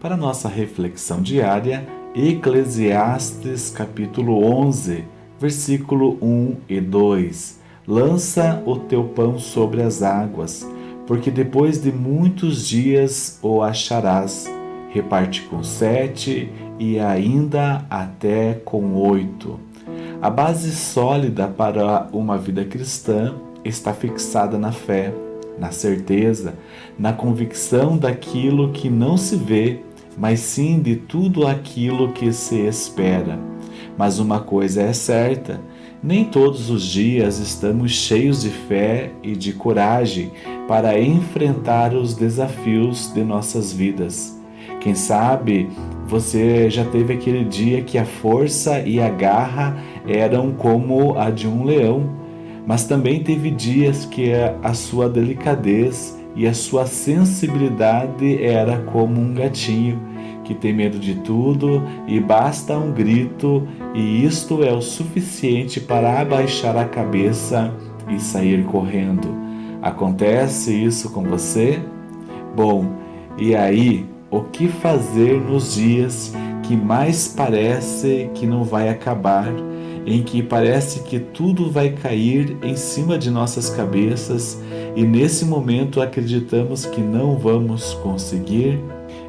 para nossa reflexão diária, Eclesiastes capítulo 11, versículo 1 e 2. Lança o teu pão sobre as águas, porque depois de muitos dias o acharás. Reparte com sete e ainda até com oito. A base sólida para uma vida cristã está fixada na fé, na certeza, na convicção daquilo que não se vê, mas sim de tudo aquilo que se espera. Mas uma coisa é certa: nem todos os dias estamos cheios de fé e de coragem para enfrentar os desafios de nossas vidas. Quem sabe você já teve aquele dia que a força e a garra eram como a de um leão, mas também teve dias que a sua delicadez e a sua sensibilidade era como um gatinho que tem medo de tudo e basta um grito, e isto é o suficiente para abaixar a cabeça e sair correndo. Acontece isso com você? Bom, e aí, o que fazer nos dias que mais parece que não vai acabar, em que parece que tudo vai cair em cima de nossas cabeças e nesse momento acreditamos que não vamos conseguir?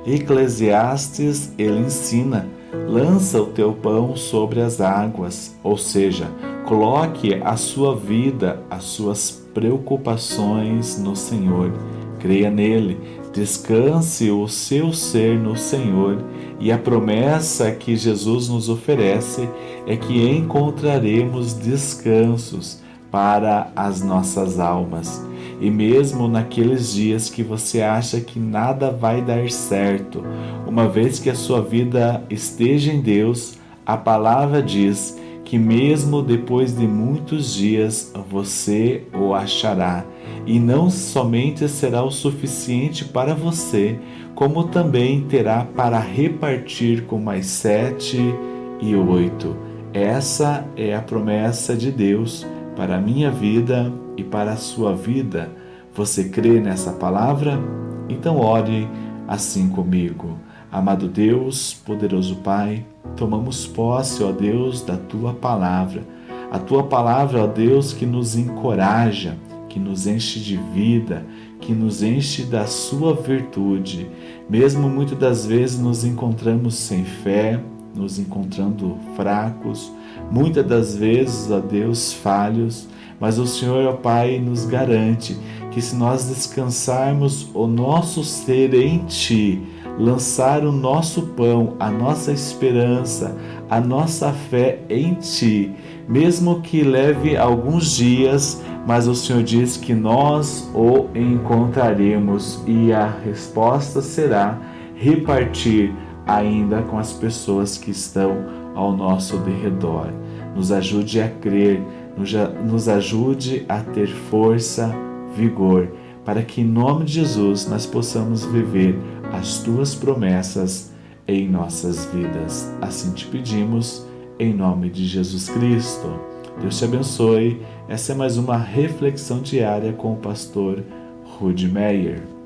Eclesiastes, ele ensina: lança o teu pão sobre as águas, ou seja, coloque a sua vida, as suas preocupações no Senhor. Creia nele, descanse o seu ser no Senhor e a promessa que Jesus nos oferece é que encontraremos descansos para as nossas almas. E mesmo naqueles dias que você acha que nada vai dar certo, uma vez que a sua vida esteja em Deus, a palavra diz que mesmo depois de muitos dias você o achará, e não somente será o suficiente para você, como também terá para repartir com mais sete e oito. Essa é a promessa de Deus para a minha vida e para a sua vida. Você crê nessa palavra? Então ore assim comigo. Amado Deus, poderoso Pai, tomamos posse, ó Deus, da tua palavra. A tua palavra, ó Deus, que nos encoraja, que nos enche de vida, que nos enche da sua virtude. Mesmo muitas das vezes nos encontramos sem fé, nos encontrando fracos, muitas das vezes, ó Deus, falhos, mas o Senhor, ó Pai, nos garante que se nós descansarmos o nosso ser em Ti, lançar o nosso pão, a nossa esperança, a nossa fé em Ti, mesmo que leve alguns dias, mas o Senhor diz que nós o encontraremos e a resposta será repartir ainda com as pessoas que estão ao nosso derredor. Nos ajude a crer, nos ajude a ter força, vigor, para que em nome de Jesus nós possamos viver as tuas promessas em nossas vidas. Assim te pedimos, em nome de Jesus Cristo. Deus te abençoe. Essa é mais uma reflexão diária com o pastor Rude Meyer.